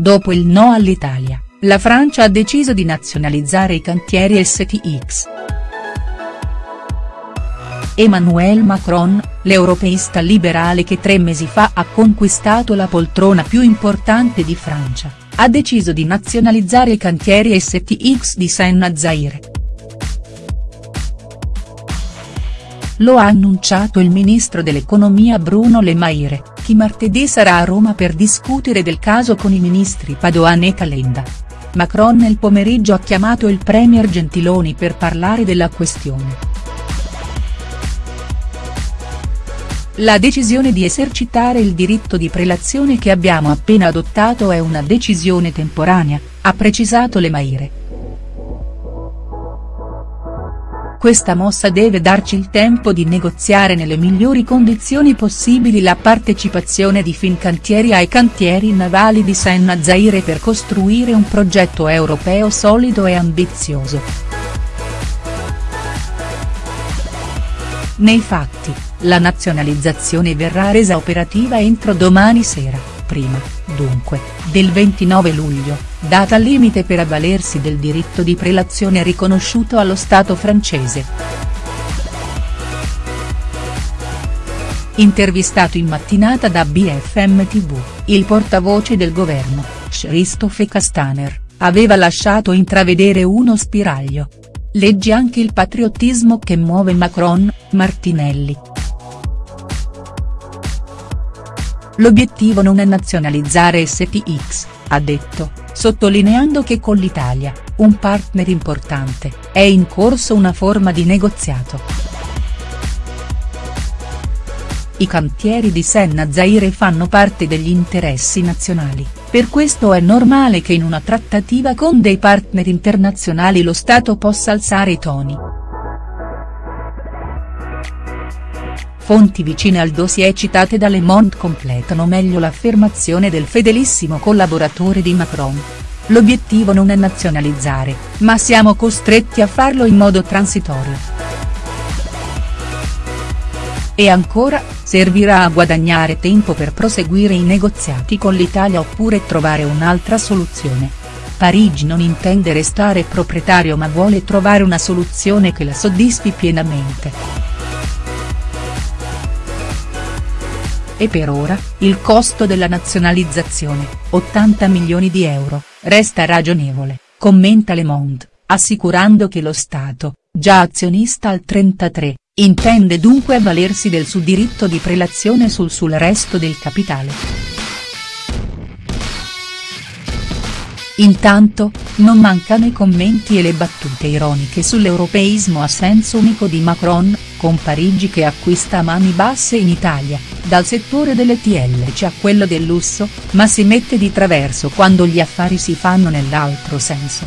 dopo il no all'Italia, la Francia ha deciso di nazionalizzare i cantieri STX. Emmanuel Macron, l'europeista liberale che tre mesi fa ha conquistato la poltrona più importante di Francia, ha deciso di nazionalizzare i cantieri STX di Senna Zaire. Lo ha annunciato il ministro dell'economia Bruno Le Maire, chi martedì sarà a Roma per discutere del caso con i ministri Padoan e Calenda. Macron nel pomeriggio ha chiamato il premier Gentiloni per parlare della questione. La decisione di esercitare il diritto di prelazione che abbiamo appena adottato è una decisione temporanea, ha precisato Le Maire. Questa mossa deve darci il tempo di negoziare nelle migliori condizioni possibili la partecipazione di Fincantieri ai cantieri navali di Senna Zaire per costruire un progetto europeo solido e ambizioso. Nei fatti, la nazionalizzazione verrà resa operativa entro domani sera, prima, dunque, del 29 luglio, data limite per avvalersi del diritto di prelazione riconosciuto allo Stato francese. Intervistato in mattinata da BFM TV, il portavoce del governo, Christophe Castaner, aveva lasciato intravedere uno spiraglio, Leggi anche il patriottismo che muove Macron, Martinelli. L'obiettivo non è nazionalizzare STX, ha detto, sottolineando che con l'Italia, un partner importante, è in corso una forma di negoziato. I cantieri di Senna Zaire fanno parte degli interessi nazionali, per questo è normale che in una trattativa con dei partner internazionali lo Stato possa alzare i toni. Fonti vicine al dossier citate da Le Monde completano meglio l'affermazione del fedelissimo collaboratore di Macron. L'obiettivo non è nazionalizzare, ma siamo costretti a farlo in modo transitorio. E ancora, servirà a guadagnare tempo per proseguire i negoziati con l'Italia oppure trovare un'altra soluzione. Parigi non intende restare proprietario ma vuole trovare una soluzione che la soddisfi pienamente. E per ora, il costo della nazionalizzazione, 80 milioni di euro, resta ragionevole, commenta Le Monde, assicurando che lo Stato, già azionista al 33, Intende dunque avvalersi del suo diritto di prelazione sul sul resto del capitale. Intanto, non mancano i commenti e le battute ironiche sull'europeismo a senso unico di Macron, con Parigi che acquista a mani basse in Italia, dal settore delle TLC a quello del lusso, ma si mette di traverso quando gli affari si fanno nell'altro senso.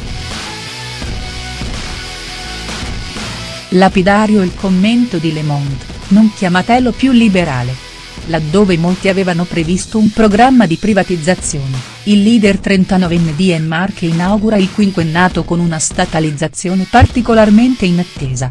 Lapidario il commento di Le Monde, non chiamatelo più liberale. Laddove molti avevano previsto un programma di privatizzazione, il leader 39enne di Enmar che inaugura il quinquennato con una statalizzazione particolarmente inattesa.